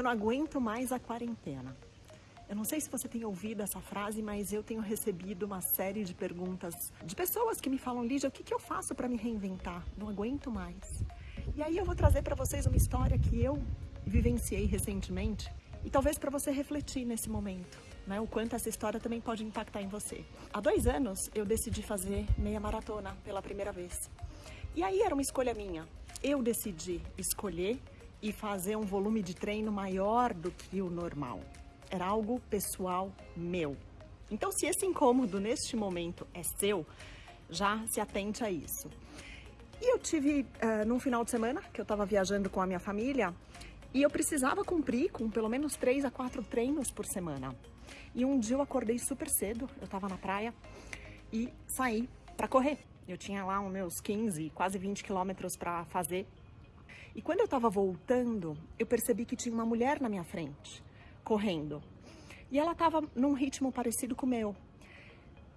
Eu não aguento mais a quarentena. Eu não sei se você tem ouvido essa frase, mas eu tenho recebido uma série de perguntas de pessoas que me falam, Lígia, o que, que eu faço para me reinventar? Não aguento mais. E aí eu vou trazer para vocês uma história que eu vivenciei recentemente e talvez para você refletir nesse momento, né? O quanto essa história também pode impactar em você. Há dois anos eu decidi fazer meia maratona pela primeira vez. E aí era uma escolha minha. Eu decidi escolher e fazer um volume de treino maior do que o normal era algo pessoal meu. Então, se esse incômodo neste momento é seu, já se atente a isso. E eu tive, uh, num final de semana, que eu estava viajando com a minha família, e eu precisava cumprir com pelo menos três a quatro treinos por semana. E um dia eu acordei super cedo, eu estava na praia, e saí para correr. Eu tinha lá os meus 15, quase 20 quilômetros para fazer. E quando eu estava voltando, eu percebi que tinha uma mulher na minha frente correndo. E ela estava num ritmo parecido com o meu.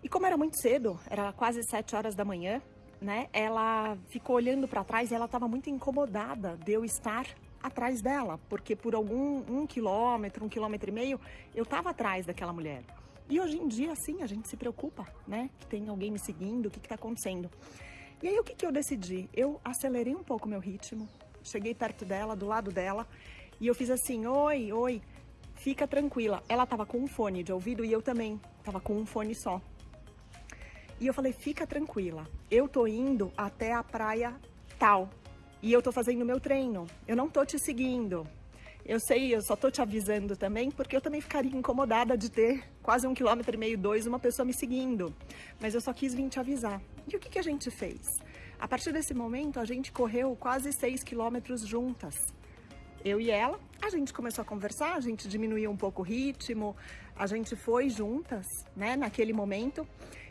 E como era muito cedo, era quase sete horas da manhã, né? Ela ficou olhando para trás e ela estava muito incomodada de eu estar atrás dela, porque por algum um quilômetro, um quilômetro e meio, eu estava atrás daquela mulher. E hoje em dia, sim, a gente se preocupa, né? Que tem alguém me seguindo, o que está acontecendo. E aí, o que, que eu decidi? Eu acelerei um pouco meu ritmo, cheguei perto dela, do lado dela, e eu fiz assim, oi, oi, fica tranquila. Ela tava com um fone de ouvido e eu também tava com um fone só. E eu falei, fica tranquila, eu tô indo até a praia tal e eu tô fazendo meu treino, eu não tô te seguindo. Eu sei, eu só tô te avisando também, porque eu também ficaria incomodada de ter quase um quilômetro e meio, dois, uma pessoa me seguindo. Mas eu só quis vir te avisar. E o que, que a gente fez? A partir desse momento, a gente correu quase seis quilômetros juntas eu e ela, a gente começou a conversar, a gente diminuiu um pouco o ritmo, a gente foi juntas, né, naquele momento,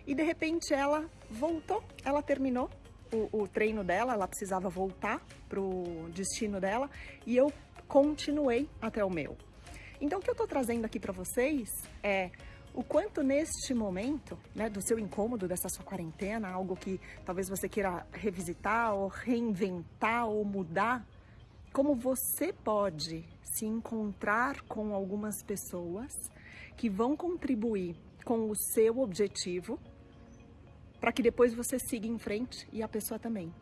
e de repente ela voltou, ela terminou o, o treino dela, ela precisava voltar pro destino dela, e eu continuei até o meu. Então o que eu tô trazendo aqui para vocês é o quanto neste momento, né, do seu incômodo, dessa sua quarentena, algo que talvez você queira revisitar ou reinventar ou mudar como você pode se encontrar com algumas pessoas que vão contribuir com o seu objetivo para que depois você siga em frente e a pessoa também.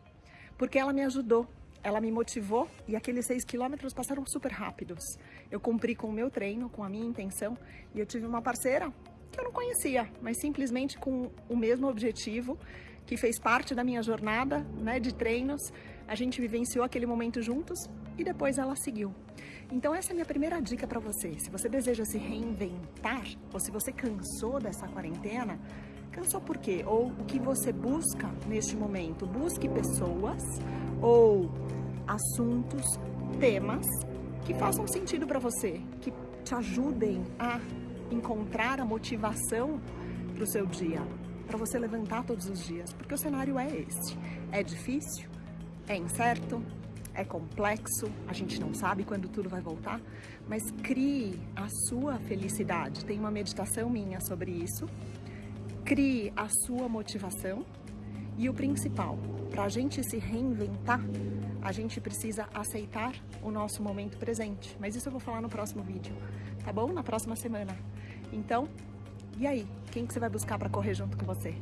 Porque ela me ajudou, ela me motivou e aqueles seis quilômetros passaram super rápidos. Eu cumpri com o meu treino, com a minha intenção e eu tive uma parceira que eu não conhecia, mas simplesmente com o mesmo objetivo, que fez parte da minha jornada né, de treinos. A gente vivenciou aquele momento juntos e depois ela seguiu. Então essa é a minha primeira dica para você. Se você deseja se reinventar ou se você cansou dessa quarentena, cansou por quê? Ou o que você busca neste momento? Busque pessoas ou assuntos, temas que façam sentido para você, que te ajudem a encontrar a motivação para o seu dia, para você levantar todos os dias, porque o cenário é esse. É difícil, é incerto, é complexo, a gente não sabe quando tudo vai voltar, mas crie a sua felicidade. Tem uma meditação minha sobre isso. Crie a sua motivação e o principal, para a gente se reinventar, a gente precisa aceitar o nosso momento presente. Mas isso eu vou falar no próximo vídeo, tá bom? Na próxima semana. Então, e aí? Quem que você vai buscar para correr junto com você?